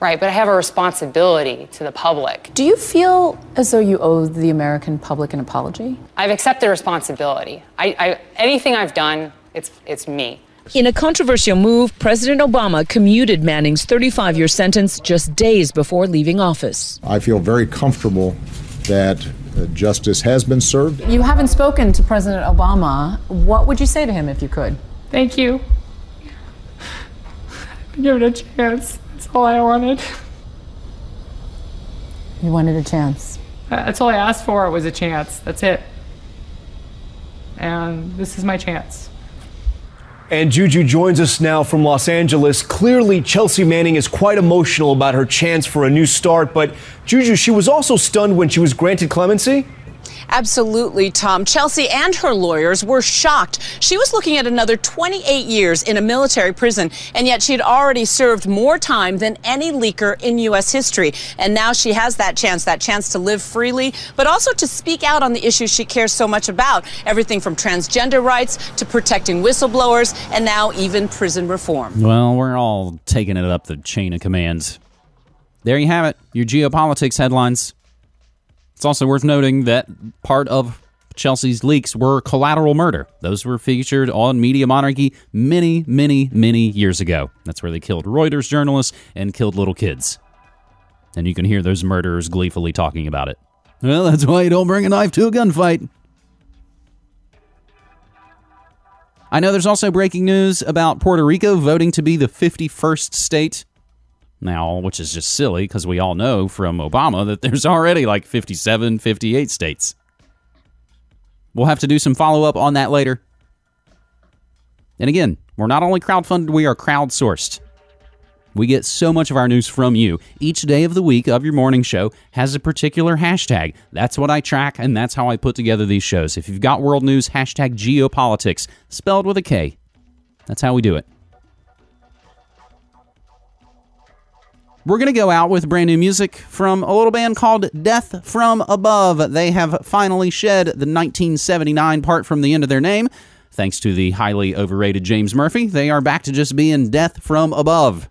Right, but I have a responsibility to the public. Do you feel as though you owe the American public an apology? I've accepted responsibility. I, I, anything I've done, it's, it's me. In a controversial move, President Obama commuted Manning's 35 year sentence just days before leaving office. I feel very comfortable that uh, justice has been served. You haven't spoken to President Obama. What would you say to him if you could? Thank you. Give it a chance. That's all I wanted. You wanted a chance. Uh, that's all I asked for it was a chance. That's it. And this is my chance. And Juju joins us now from Los Angeles. Clearly, Chelsea Manning is quite emotional about her chance for a new start, but Juju, she was also stunned when she was granted clemency. Absolutely, Tom. Chelsea and her lawyers were shocked. She was looking at another 28 years in a military prison, and yet she had already served more time than any leaker in U.S. history. And now she has that chance, that chance to live freely, but also to speak out on the issues she cares so much about everything from transgender rights to protecting whistleblowers, and now even prison reform. Well, we're all taking it up the chain of commands. There you have it, your geopolitics headlines. It's also worth noting that part of Chelsea's leaks were collateral murder. Those were featured on Media Monarchy many, many, many years ago. That's where they killed Reuters journalists and killed little kids. And you can hear those murderers gleefully talking about it. Well, that's why you don't bring a knife to a gunfight. I know there's also breaking news about Puerto Rico voting to be the 51st state now, which is just silly because we all know from Obama that there's already like 57, 58 states. We'll have to do some follow up on that later. And again, we're not only crowdfunded, we are crowdsourced. We get so much of our news from you. Each day of the week of your morning show has a particular hashtag. That's what I track, and that's how I put together these shows. If you've got world news, hashtag geopolitics, spelled with a K. That's how we do it. We're going to go out with brand new music from a little band called Death from Above. They have finally shed the 1979 part from the end of their name. Thanks to the highly overrated James Murphy, they are back to just being Death from Above.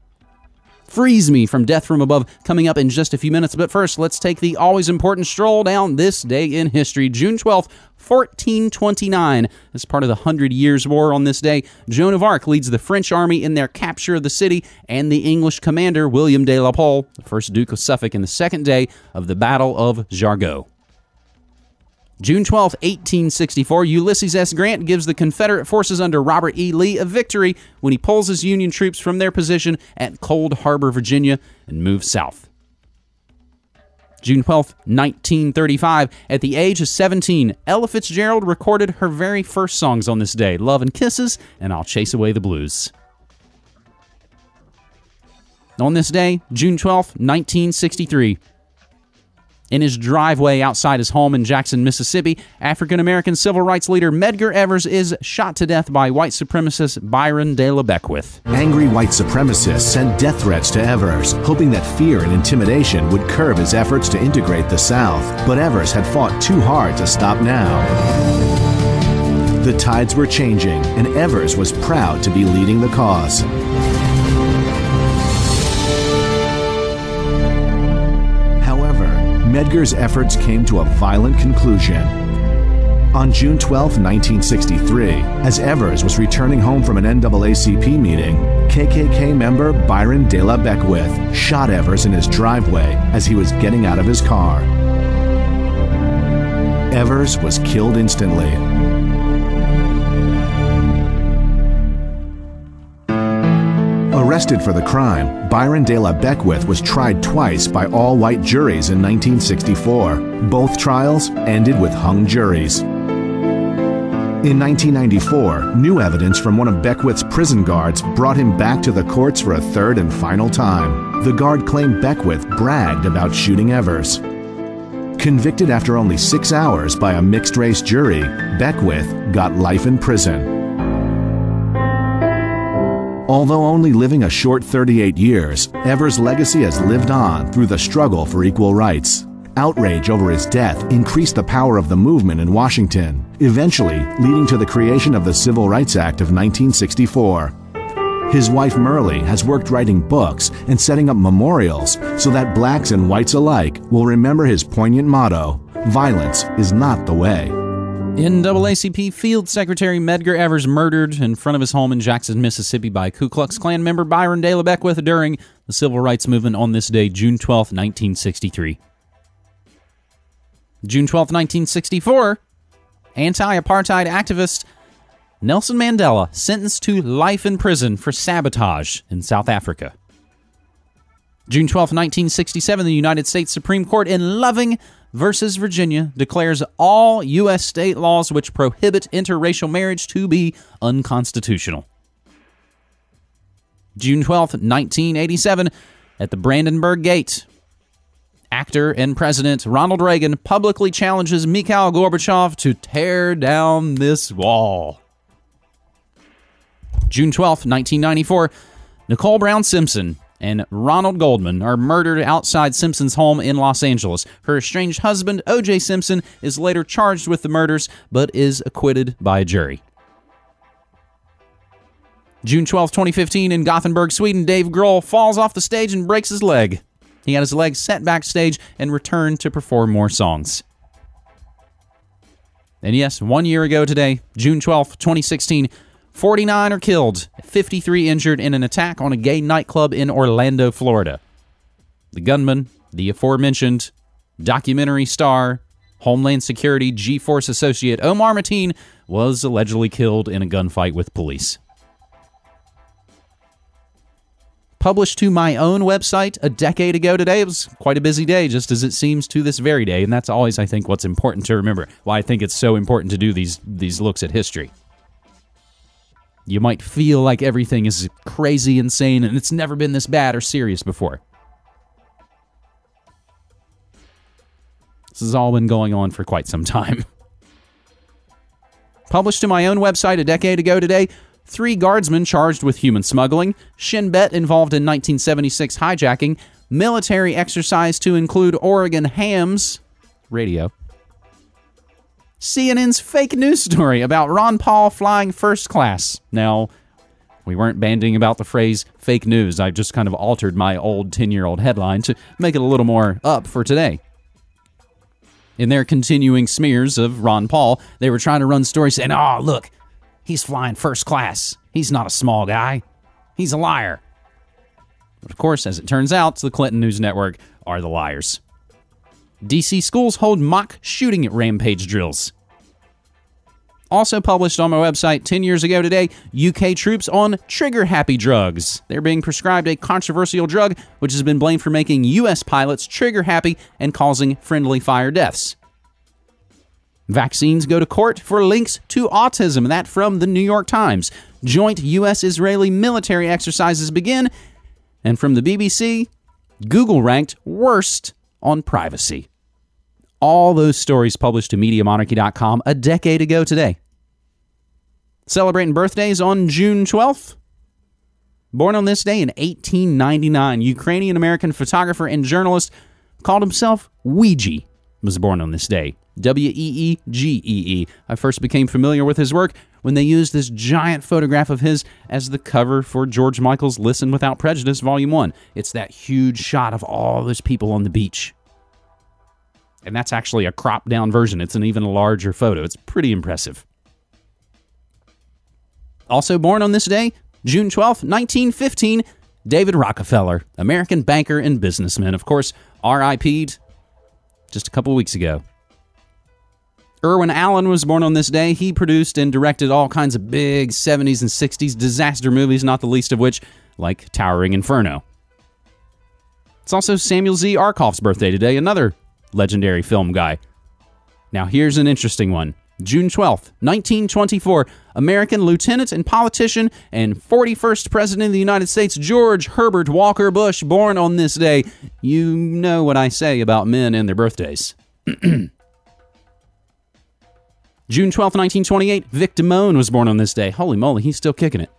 Freeze Me from Death from Above coming up in just a few minutes. But first, let's take the always important stroll down this day in history. June 12th, 1429. As part of the Hundred Years' War on this day, Joan of Arc leads the French army in their capture of the city, and the English commander, William de la Pole, the first Duke of Suffolk, in the second day of the Battle of Jargeau. June 12, 1864, Ulysses S. Grant gives the Confederate forces under Robert E. Lee a victory when he pulls his Union troops from their position at Cold Harbor, Virginia, and moves south. June 12, 1935, at the age of 17, Ella Fitzgerald recorded her very first songs on this day Love and Kisses and I'll Chase Away the Blues. On this day, June 12, 1963, in his driveway outside his home in Jackson, Mississippi, African American civil rights leader Medgar Evers is shot to death by white supremacist Byron de la Beckwith. Angry white supremacists sent death threats to Evers, hoping that fear and intimidation would curb his efforts to integrate the South. But Evers had fought too hard to stop now. The tides were changing, and Evers was proud to be leading the cause. Medgar's efforts came to a violent conclusion. On June 12, 1963, as Evers was returning home from an NAACP meeting, KKK member Byron de la Beckwith shot Evers in his driveway as he was getting out of his car. Evers was killed instantly. Arrested for the crime, Byron de la Beckwith was tried twice by all white juries in 1964. Both trials ended with hung juries. In 1994, new evidence from one of Beckwith's prison guards brought him back to the courts for a third and final time. The guard claimed Beckwith bragged about shooting Evers. Convicted after only six hours by a mixed race jury, Beckwith got life in prison. Although only living a short 38 years, Evers' legacy has lived on through the struggle for equal rights. Outrage over his death increased the power of the movement in Washington, eventually leading to the creation of the Civil Rights Act of 1964. His wife Myrlie has worked writing books and setting up memorials so that blacks and whites alike will remember his poignant motto Violence is not the way. NAACP Field Secretary Medgar Evers murdered in front of his home in Jackson, Mississippi by Ku Klux Klan member Byron de la Beckwith during the Civil Rights Movement on this day, June 12, 1963. June 12, 1964, anti apartheid activist Nelson Mandela sentenced to life in prison for sabotage in South Africa. June 12, 1967, the United States Supreme Court in Loving versus Virginia declares all U.S. state laws which prohibit interracial marriage to be unconstitutional. June 12, 1987, at the Brandenburg Gate, actor and president Ronald Reagan publicly challenges Mikhail Gorbachev to tear down this wall. June 12, 1994, Nicole Brown Simpson and Ronald Goldman are murdered outside Simpson's home in Los Angeles. Her estranged husband, O.J. Simpson, is later charged with the murders but is acquitted by a jury. June 12, 2015, in Gothenburg, Sweden, Dave Grohl falls off the stage and breaks his leg. He had his leg set backstage and returned to perform more songs. And yes, one year ago today, June 12, 2016, 49 are killed, 53 injured in an attack on a gay nightclub in Orlando, Florida. The gunman, the aforementioned documentary star, Homeland Security G4S associate Omar Mateen, was allegedly killed in a gunfight with police. Published to my own website a decade ago today. It was quite a busy day, just as it seems to this very day, and that's always, I think, what's important to remember. Why I think it's so important to do these these looks at history. You might feel like everything is crazy, insane, and it's never been this bad or serious before. This has all been going on for quite some time. Published to my own website a decade ago today, three guardsmen charged with human smuggling, Shin Bet involved in 1976 hijacking, military exercise to include Oregon hams, radio, CNN's fake news story about Ron Paul flying first class. Now, we weren't banding about the phrase fake news. I just kind of altered my old 10 year old headline to make it a little more up for today. In their continuing smears of Ron Paul, they were trying to run stories saying, oh, look, he's flying first class. He's not a small guy. He's a liar. But of course, as it turns out, the Clinton News Network are the liars. DC schools hold mock shooting rampage drills. Also published on my website 10 years ago today, UK troops on trigger happy drugs. They're being prescribed a controversial drug which has been blamed for making US pilots trigger happy and causing friendly fire deaths. Vaccines go to court for links to autism. That from the New York Times. Joint US Israeli military exercises begin. And from the BBC, Google ranked worst on privacy all those stories published to MediaMonarchy.com a decade ago today. Celebrating birthdays on June 12th. Born on this day in 1899, Ukrainian American photographer and journalist called himself Weegee was born on this day. W E E G E E. I first became familiar with his work when they used this giant photograph of his as the cover for George Michael's Listen Without Prejudice Volume 1. It's that huge shot of all those people on the beach. And that's actually a cropped down version. It's an even larger photo. It's pretty impressive. Also born on this day, June 12th, 1915, David Rockefeller, American banker and businessman. Of course, RIP'd just a couple weeks ago. Irwin Allen was born on this day. He produced and directed all kinds of big 70s and 60s disaster movies, not the least of which, like Towering Inferno. It's also Samuel Z. Arkoff's birthday today, another legendary film guy. Now, here's an interesting one. June 12th, 1924, American lieutenant and politician and 41st President of the United States, George Herbert Walker Bush, born on this day. You know what I say about men and their birthdays. June 12th, 1928, Vic Damone was born on this day. Holy moly, he's still kicking it.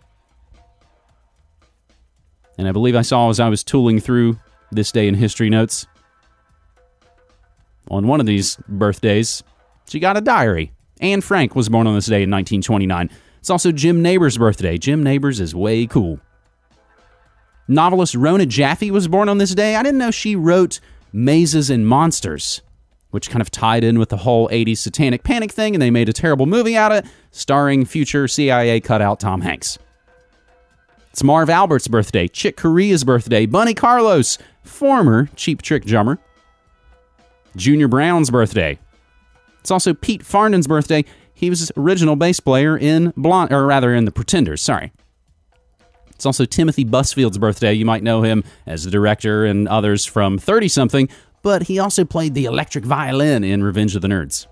And I believe I saw as I was tooling through this day in history notes on one of these birthdays, she got a diary. Anne Frank was born on this day in 1929. It's also Jim Nabors' birthday. Jim Nabors is way cool. Novelist Rona Jaffe was born on this day. I didn't know she wrote Mazes and Monsters, which kind of tied in with the whole 80s satanic panic thing, and they made a terrible movie out of it, starring future CIA cutout Tom Hanks. It's Marv Albert's birthday, Chick Corea's birthday, Bunny Carlos, former Cheap Trick drummer, Junior Brown's birthday. It's also Pete Farndon's birthday. He was original bass player in Blonde, or rather in The Pretenders. Sorry. It's also Timothy Busfield's birthday. You might know him as the director and others from 30 something, but he also played the electric violin in Revenge of the Nerds.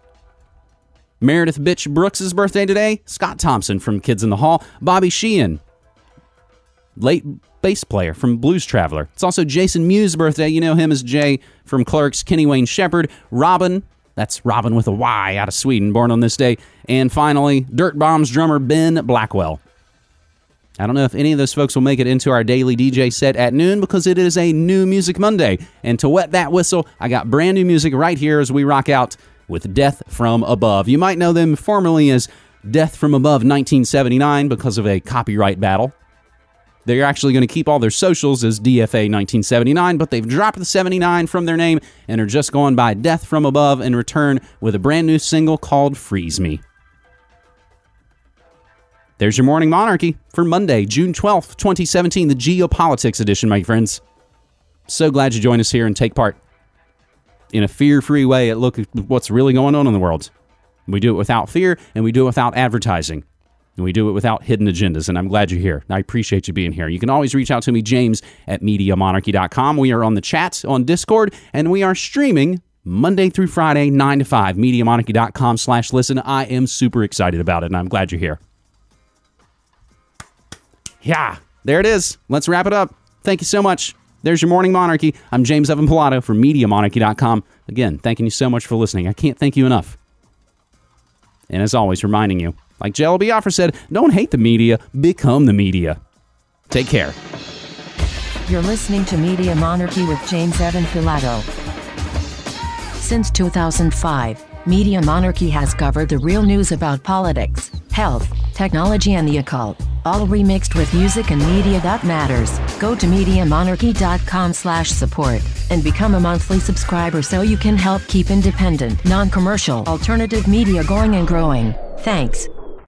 Meredith Bitch Brooks' birthday today. Scott Thompson from Kids in the Hall. Bobby Sheehan, late bass player from Blues Traveler. It's also Jason Mewes' birthday. You know him as Jay from Clerks. Kenny Wayne Shepherd. Robyn, that's Robyn with a Y out of Sweden, born on this day. And finally, Dirt Bombs drummer Ben Blackwell. I don't know if any of those folks will make it into our daily DJ set at noon because it is a new Music Monday. And to wet that whistle, I got brand new music right here as we rock out with Death from Above. You might know them formerly as Death from Above 1979 because of a copyright battle. They're actually going to keep all their socials as DFA 1979, but they've dropped the 79 from their name and are just going by Death from Above and return with a brand new single called Freeze Me. There's your morning monarchy for Monday, June 12th, 2017, the geopolitics edition, my friends. So glad you joined us here and take part in a fear free way at look at what's really going on in the world. We do it without fear and we do it without advertising. And we do it without hidden agendas, and I'm glad you're here. I appreciate you being here. You can always reach out to me, James at MediaMonarchy.com. We are on the chat on Discord, and we are streaming Monday through Friday, 9 to 5, MediaMonarchy.com slash listen. I am super excited about it, and I'm glad you're here. Yeah, there it is. Let's wrap it up. Thank you so much. There's your morning monarchy. I'm James Evan Pilato from MediaMonarchy.com. Again, thanking you so much for listening. I can't thank you enough. And as always, reminding you, like Jello Biafra said, don't hate the media, become the media. Take care. You're listening to Media Monarchy with James Evan Pilato. Since 2005, Media Monarchy has covered the real news about politics, health, technology, and the occult, all remixed with music and media that matters. Go to MediaMonarchy.com slash support and become a monthly subscriber so you can help keep independent, non-commercial, alternative media going and growing. Thanks.